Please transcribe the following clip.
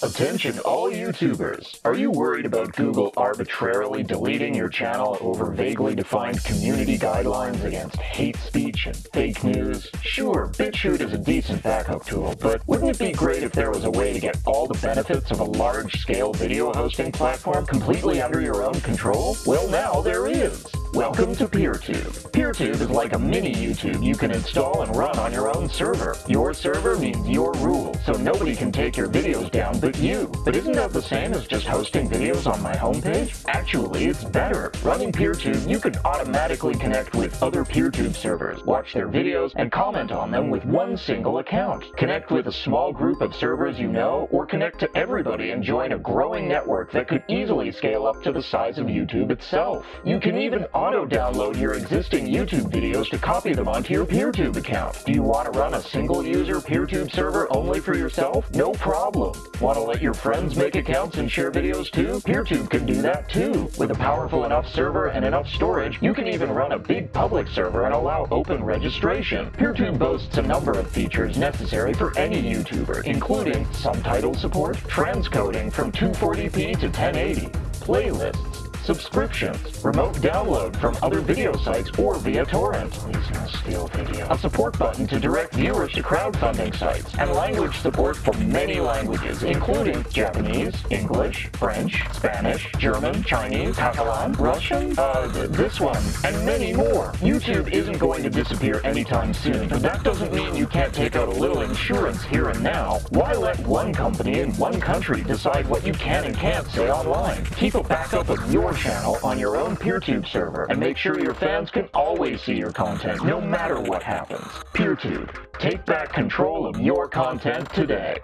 Attention all YouTubers! Are you worried about Google arbitrarily deleting your channel over vaguely defined community guidelines against hate speech and fake news? Sure, BitChute is a decent backup tool, but wouldn't it be great if there was a way to get all the benefits of a large-scale video hosting platform completely under your own control? Well now there is! Welcome to PeerTube. PeerTube is like a mini YouTube you can install and run on your own server. Your server means your rules, so nobody can take your videos down but you. But isn't that the same as just hosting videos on my homepage? Actually, it's better. Running PeerTube, you can automatically connect with other PeerTube servers, watch their videos, and comment on them with one single account. Connect with a small group of servers you know, or connect to everybody and join a growing network that could easily scale up to the size of YouTube itself. You can even auto-download your existing YouTube videos to copy them onto your PeerTube account. Do you want to run a single-user PeerTube server only for yourself? No problem. Want to let your friends make accounts and share videos too? PeerTube can do that too. With a powerful enough server and enough storage, you can even run a big public server and allow open registration. PeerTube boasts a number of features necessary for any YouTuber, including subtitle support, transcoding from 240p to 1080, playlists, subscriptions, remote download from other video sites or via torrent, a support button to direct viewers to crowdfunding sites, and language support for many languages, including Japanese, English, French, Spanish, German, Chinese, Catalan, Russian, uh, this one, and many more. YouTube isn't going to disappear anytime soon, but that doesn't mean you can't take out a little insurance here and now. Why let one company in one country decide what you can and can't say online? Keep a backup of your channel on your own PeerTube server and make sure your fans can always see your content no matter what happens. PeerTube. Take back control of your content today.